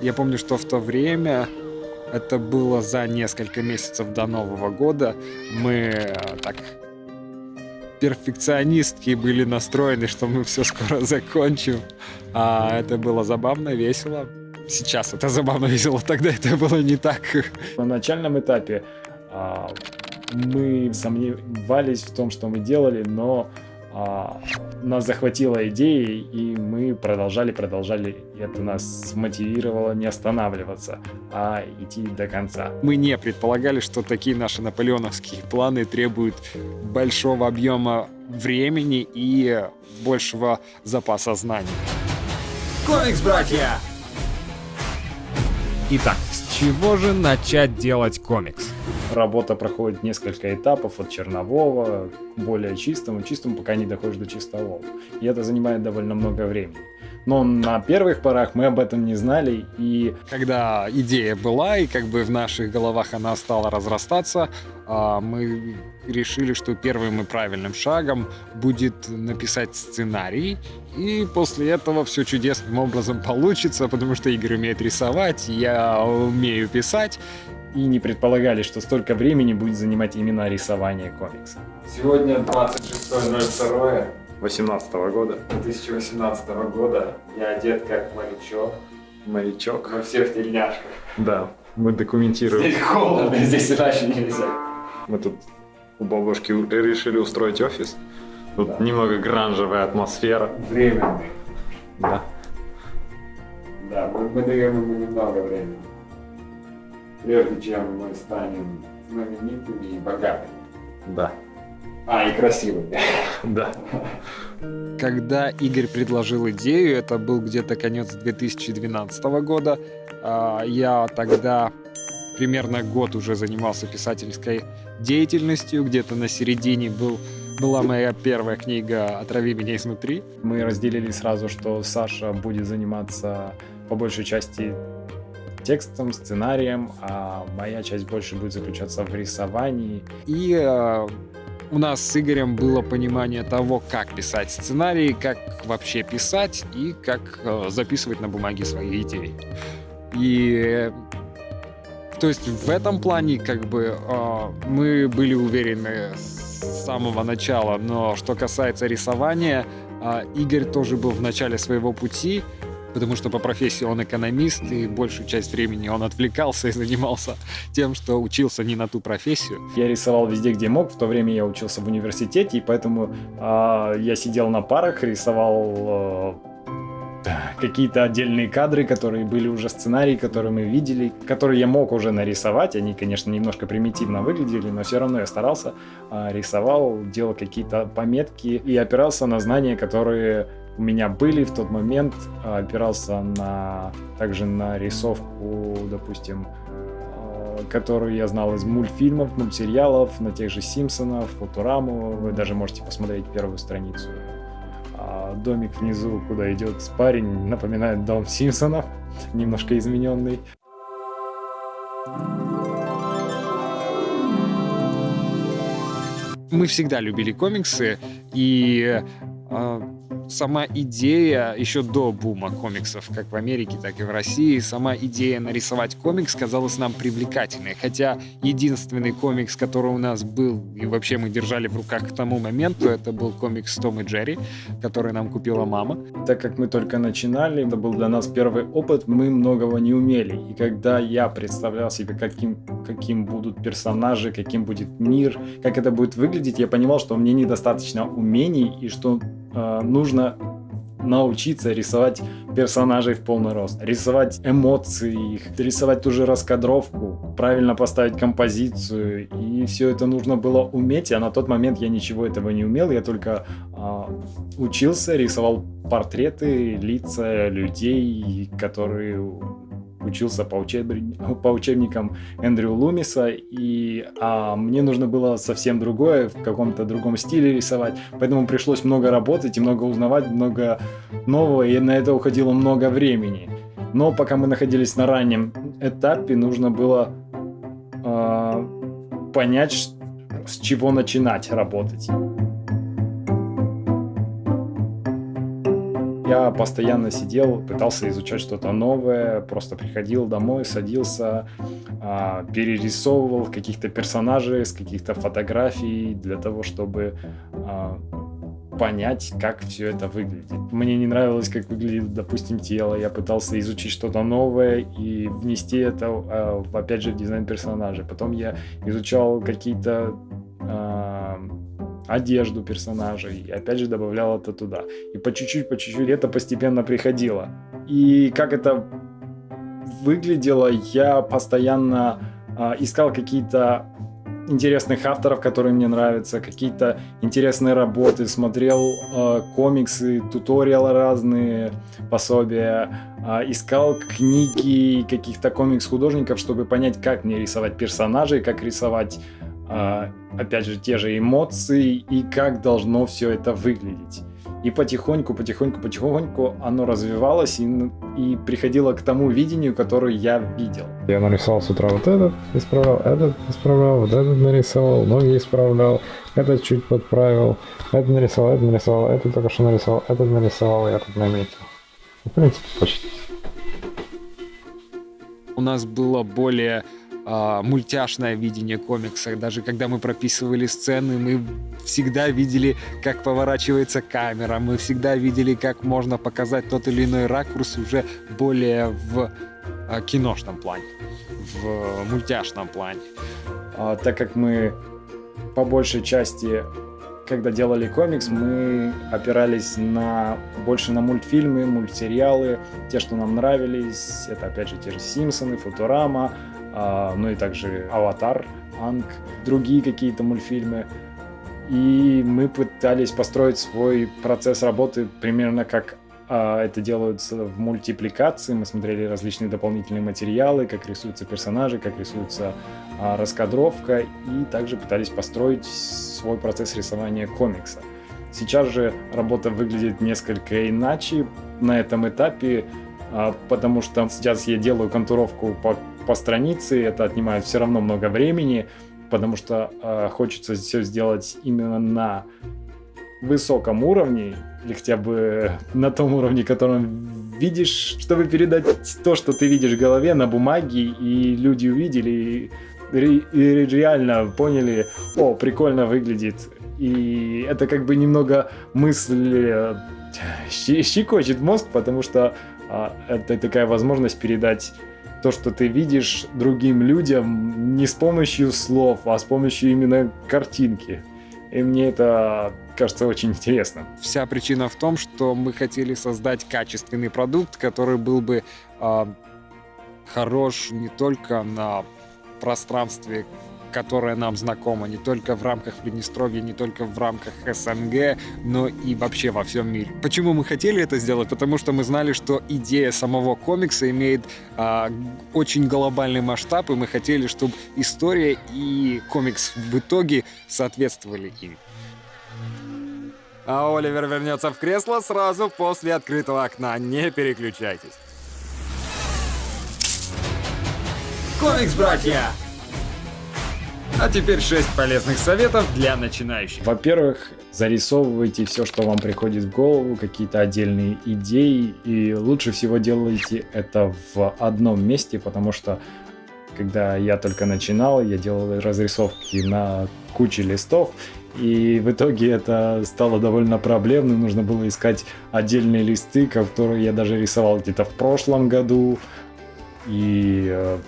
Я помню, что в то время, это было за несколько месяцев до Нового года, мы э, так перфекционистки были настроены, что мы все скоро закончим. А это было забавно, весело. Сейчас это забавно, весело, тогда это было не так. На начальном этапе а, мы сомневались в том, что мы делали, но а, нас захватила идея, и мы продолжали, продолжали. И это нас мотивировало не останавливаться, а идти до конца. Мы не предполагали, что такие наши наполеоновские планы требуют большого объема времени и большего запаса знаний. Комикс-братья! Итак, с чего же начать делать комикс? Работа проходит несколько этапов от чернового к более чистому, чистому, пока не доходишь до чистового. И это занимает довольно много времени. Но на первых порах мы об этом не знали, и... Когда идея была, и как бы в наших головах она стала разрастаться, а, мы решили, что первым и правильным шагом будет написать сценарий, и после этого все чудесным образом получится, потому что Игорь умеет рисовать, я умею писать, и не предполагали, что столько времени будет занимать именно рисование комикса. Сегодня 26.02. 18 года. 2018 года. Я одет как морячок. Морячок. Мы все в тельняшках. Да, мы документируем. Здесь холодно, здесь иначе нельзя. Мы тут у бабушки решили устроить офис. Тут да. немного гранжевая атмосфера. Временный. Да. Да, мы, мы даем ему немного времени прежде чем мы станем знаменитыми и богатыми. Да. А, и красивыми. Да. Когда Игорь предложил идею, это был где-то конец 2012 года, а, я тогда примерно год уже занимался писательской деятельностью, где-то на середине был была моя первая книга «Отрави меня изнутри». Мы разделили сразу, что Саша будет заниматься по большей части текстом, сценарием, а моя часть больше будет заключаться в рисовании. И э, у нас с Игорем было понимание того, как писать сценарий, как вообще писать и как э, записывать на бумаге свои идеи. И то есть в этом плане как бы э, мы были уверены с самого начала, но что касается рисования, э, Игорь тоже был в начале своего пути, потому что по профессии он экономист, и большую часть времени он отвлекался и занимался тем, что учился не на ту профессию. Я рисовал везде, где мог. В то время я учился в университете, и поэтому э, я сидел на парах, рисовал э, какие-то отдельные кадры, которые были уже сценарии, которые мы видели, которые я мог уже нарисовать. Они, конечно, немножко примитивно выглядели, но все равно я старался, э, рисовал, делал какие-то пометки и опирался на знания, которые у меня были в тот момент, а, опирался на также на рисовку, допустим, а, которую я знал из мультфильмов, мультсериалов, на тех же Симпсонов, Футураму. Вы даже можете посмотреть первую страницу. А, домик внизу, куда идет парень, напоминает дом Симпсонов, немножко измененный. Мы всегда любили комиксы, и сама идея еще до бума комиксов, как в Америке, так и в России, сама идея нарисовать комикс казалась нам привлекательной. Хотя единственный комикс, который у нас был, и вообще мы держали в руках к тому моменту, это был комикс Том и Джерри, который нам купила мама. Так как мы только начинали, это был для нас первый опыт, мы многого не умели. И когда я представлял себе, каким, каким будут персонажи, каким будет мир, как это будет выглядеть, я понимал, что мне недостаточно умений и что э, нужно научиться рисовать персонажей в полный рост, рисовать эмоции их, рисовать ту же раскадровку, правильно поставить композицию, и все это нужно было уметь, а на тот момент я ничего этого не умел, я только э, учился, рисовал портреты, лица людей, которые учился по, учеб... по учебникам Эндрю Лумиса, и а мне нужно было совсем другое, в каком-то другом стиле рисовать, поэтому пришлось много работать и много узнавать, много нового, и на это уходило много времени. Но пока мы находились на раннем этапе, нужно было э, понять, с чего начинать работать. Я постоянно сидел, пытался изучать что-то новое, просто приходил домой, садился, а, перерисовывал каких-то персонажей с каких-то фотографий для того, чтобы а, понять, как все это выглядит. Мне не нравилось, как выглядит, допустим, тело. Я пытался изучить что-то новое и внести это, а, опять же, в дизайн персонажа. Потом я изучал какие-то одежду персонажей, и опять же добавлял это туда. И по чуть-чуть, по чуть-чуть это постепенно приходило. И как это выглядело, я постоянно э, искал какие-то интересных авторов, которые мне нравятся, какие-то интересные работы, смотрел э, комиксы, туториалы разные, пособия, э, искал книги каких-то комикс-художников, чтобы понять, как мне рисовать персонажей, как рисовать опять же, те же эмоции и как должно все это выглядеть. И потихоньку, потихоньку, потихоньку оно развивалось и, и приходило к тому видению, которое я видел. Я нарисовал с утра вот этот, исправлял, этот исправлял, вот этот нарисовал, ноги исправлял, этот чуть подправил, этот нарисовал, этот нарисовал, этот только что нарисовал, этот нарисовал, я тут наметил. В принципе, почти. У нас было более э, мультяшное видение комикса. Даже когда мы прописывали сцены, мы всегда видели, как поворачивается камера, мы всегда видели, как можно показать тот или иной ракурс уже более в э, киношном плане, в мультяшном плане. А, так как мы по большей части когда делали комикс, мы опирались на больше на мультфильмы, мультсериалы, те, что нам нравились. Это опять же те же Симпсоны, Футурама, а, ну и также «Аватар», «Анг», другие какие-то мультфильмы. И мы пытались построить свой процесс работы примерно как а, это делается в мультипликации. Мы смотрели различные дополнительные материалы, как рисуются персонажи, как рисуется а, раскадровка, и также пытались построить свой процесс рисования комикса. Сейчас же работа выглядит несколько иначе на этом этапе, а, потому что сейчас я делаю контуровку по по странице, это отнимает все равно много времени, потому что э, хочется все сделать именно на высоком уровне, или хотя бы на том уровне, котором видишь, чтобы передать то, что ты видишь в голове на бумаге, и люди увидели, и, и реально поняли, о, прикольно выглядит. И это как бы немного мысль э, щекочет мозг, потому что а, это такая возможность передать то, что ты видишь другим людям не с помощью слов, а с помощью именно картинки. И мне это кажется очень интересно. Вся причина в том, что мы хотели создать качественный продукт, который был бы э, хорош не только на пространстве которая нам знакома не только в рамках Приднестровья, не только в рамках СНГ, но и вообще во всем мире. Почему мы хотели это сделать? Потому что мы знали, что идея самого комикса имеет а, очень глобальный масштаб, и мы хотели, чтобы история и комикс в итоге соответствовали им. А Оливер вернется в кресло сразу после открытого окна. Не переключайтесь. Комикс-братья! А теперь 6 полезных советов для начинающих. Во-первых, зарисовывайте все, что вам приходит в голову, какие-то отдельные идеи, и лучше всего делайте это в одном месте, потому что когда я только начинал, я делал разрисовки на куче листов, и в итоге это стало довольно проблемным. Нужно было искать отдельные листы, которые я даже рисовал где-то в прошлом году. И э,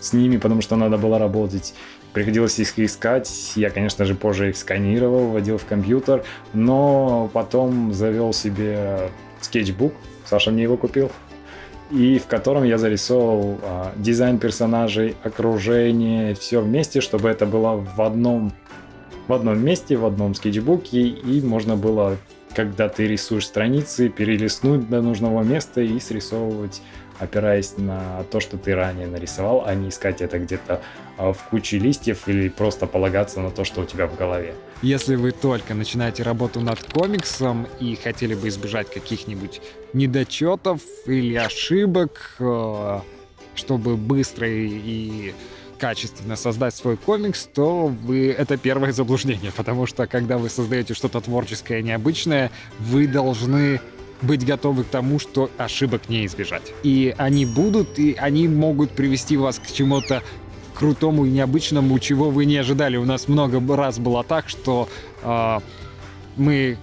с ними, потому что надо было работать Приходилось их искать. Я, конечно же, позже их сканировал, вводил в компьютер, но потом завел себе скетчбук. Саша мне его купил. И в котором я зарисовал а, дизайн персонажей, окружение, все вместе, чтобы это было в одном, в одном месте, в одном скетчбуке, и можно было, когда ты рисуешь страницы, перелистнуть до нужного места и срисовывать опираясь на то, что ты ранее нарисовал, а не искать это где-то а, в куче листьев или просто полагаться на то, что у тебя в голове. Если вы только начинаете работу над комиксом и хотели бы избежать каких-нибудь недочетов или ошибок, э, чтобы быстро и качественно создать свой комикс, то вы это первое заблуждение, потому что когда вы создаете что-то творческое, необычное, вы должны быть готовы к тому, что ошибок не избежать. И они будут, и они могут привести вас к чему-то крутому и необычному, чего вы не ожидали. У нас много раз было так, что э, мы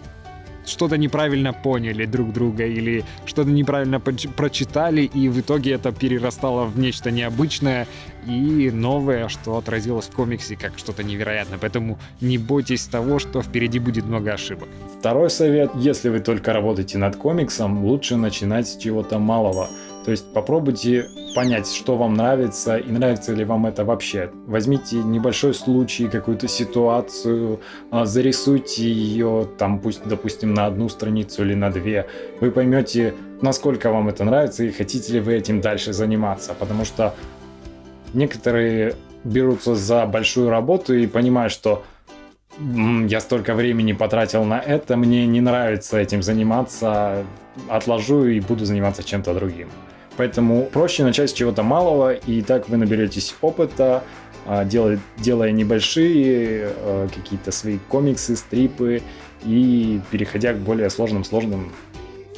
что-то неправильно поняли друг друга или что-то неправильно прочитали, и в итоге это перерастало в нечто необычное и новое, что отразилось в комиксе как что-то невероятное. Поэтому не бойтесь того, что впереди будет много ошибок. Второй совет, если вы только работаете над комиксом, лучше начинать с чего-то малого. То есть попробуйте понять, что вам нравится и нравится ли вам это вообще. Возьмите небольшой случай, какую-то ситуацию, а, зарисуйте ее, там пусть, допустим, на одну страницу или на две. Вы поймете, насколько вам это нравится и хотите ли вы этим дальше заниматься. Потому что некоторые берутся за большую работу и понимают, что я столько времени потратил на это, мне не нравится этим заниматься, отложу и буду заниматься чем-то другим. Поэтому проще начать с чего-то малого, и так вы наберетесь опыта, а, делая, делая небольшие а, какие-то свои комиксы, стрипы, и переходя к более сложным, сложным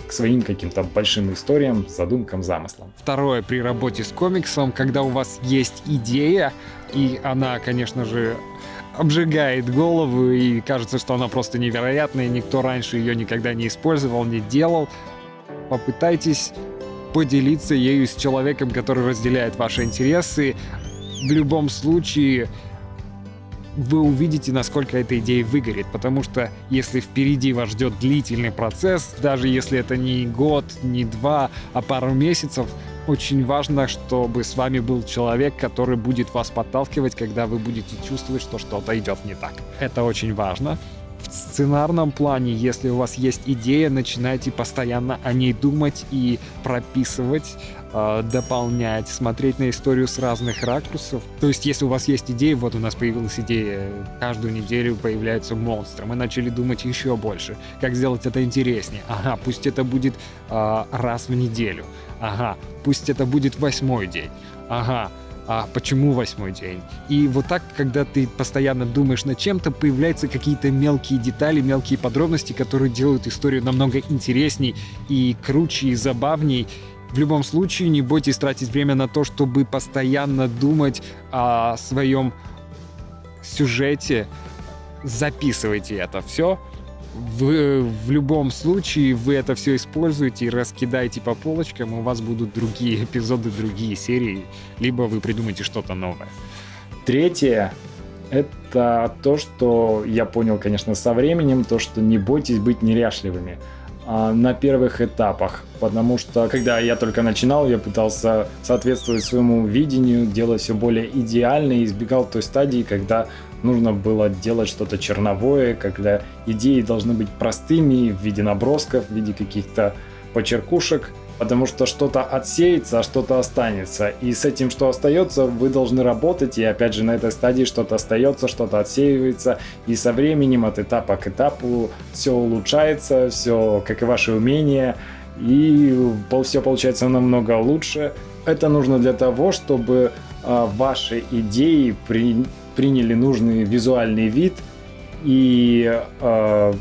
к своим каким-то большим историям, задумкам, замыслам. Второе, при работе с комиксом, когда у вас есть идея, и она, конечно же, обжигает голову, и кажется, что она просто невероятная, никто раньше ее никогда не использовал, не делал, попытайтесь поделиться ею с человеком, который разделяет ваши интересы. В любом случае, вы увидите, насколько эта идея выгорит, потому что если впереди вас ждет длительный процесс, даже если это не год, не два, а пару месяцев, очень важно, чтобы с вами был человек, который будет вас подталкивать, когда вы будете чувствовать, что что-то идет не так. Это очень важно. В сценарном плане, если у вас есть идея, начинайте постоянно о ней думать и прописывать, э, дополнять, смотреть на историю с разных ракурсов. То есть, если у вас есть идея, вот у нас появилась идея, каждую неделю появляются монстры, мы начали думать еще больше, как сделать это интереснее. Ага, пусть это будет э, раз в неделю. Ага, пусть это будет восьмой день. Ага, а почему восьмой день. И вот так, когда ты постоянно думаешь над чем-то, появляются какие-то мелкие детали, мелкие подробности, которые делают историю намного интересней и круче, и забавней. В любом случае, не бойтесь тратить время на то, чтобы постоянно думать о своем сюжете. Записывайте это все, в, в любом случае вы это все используете и раскидаете по полочкам, у вас будут другие эпизоды, другие серии, либо вы придумаете что-то новое. Третье — это то, что я понял, конечно, со временем, то, что не бойтесь быть неряшливыми на первых этапах, потому что когда я только начинал, я пытался соответствовать своему видению, делать все более идеально и избегал той стадии, когда нужно было делать что-то черновое, когда идеи должны быть простыми в виде набросков, в виде каких-то почеркушек, потому что что-то отсеется, а что-то останется. И с этим, что остается, вы должны работать, и опять же на этой стадии что-то остается, что-то отсеивается, и со временем от этапа к этапу все улучшается, все как и ваши умения, и все получается намного лучше. Это нужно для того, чтобы э, ваши идеи при, приняли нужный визуальный вид и э,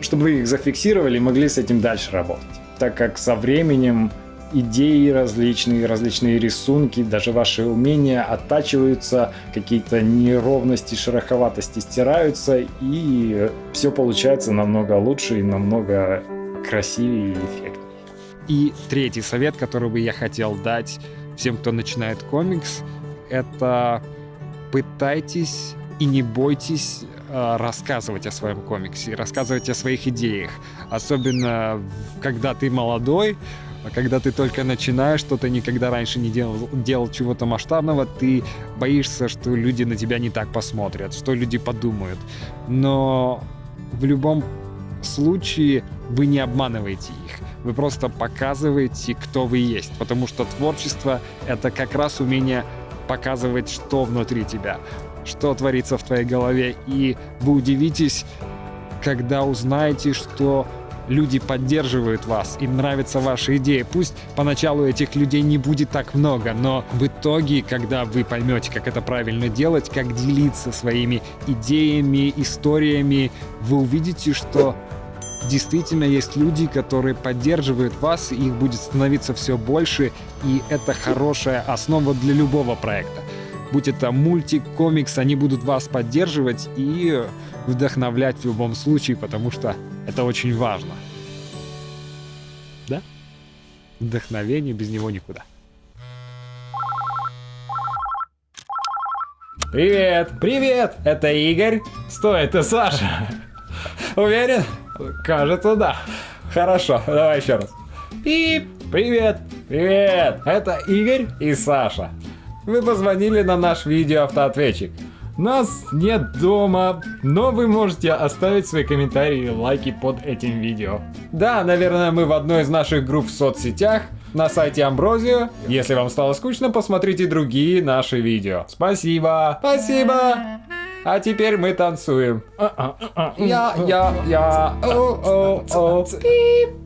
чтобы вы их зафиксировали и могли с этим дальше работать. Так как со временем идеи различные, различные рисунки, даже ваши умения оттачиваются, какие-то неровности, шероховатости стираются, и все получается намного лучше и намного красивее и эффектнее. И третий совет, который бы я хотел дать всем, кто начинает комикс, это пытайтесь и не бойтесь рассказывать о своем комиксе, рассказывать о своих идеях. Особенно, когда ты молодой, когда ты только начинаешь, что ты никогда раньше не делал, делал чего-то масштабного, ты боишься, что люди на тебя не так посмотрят, что люди подумают. Но в любом случае вы не обманываете их. Вы просто показываете, кто вы есть. Потому что творчество — это как раз умение показывать, что внутри тебя, что творится в твоей голове. И вы удивитесь, когда узнаете, что люди поддерживают вас, им нравится ваша идея. Пусть поначалу этих людей не будет так много, но в итоге, когда вы поймете, как это правильно делать, как делиться своими идеями, историями, вы увидите, что действительно есть люди, которые поддерживают вас, и их будет становиться все больше, и это хорошая основа для любого проекта. Будь это мультик, комикс, они будут вас поддерживать и вдохновлять в любом случае, потому что это очень важно. Да? Вдохновение без него никуда. Привет! Привет! Это Игорь. Стой, это Саша. Уверен? Кажется, да. Хорошо, давай еще раз. Пип! Привет! Привет! Это Игорь и Саша. Вы позвонили на наш видеоавтоответчик. Нас нет дома, но вы можете оставить свои комментарии и лайки под этим видео. Да, наверное, мы в одной из наших групп в соцсетях, на сайте Амброзио. Если вам стало скучно, посмотрите другие наши видео. Спасибо! Спасибо! А теперь мы танцуем. Я, я, я, о, о, о. Пип.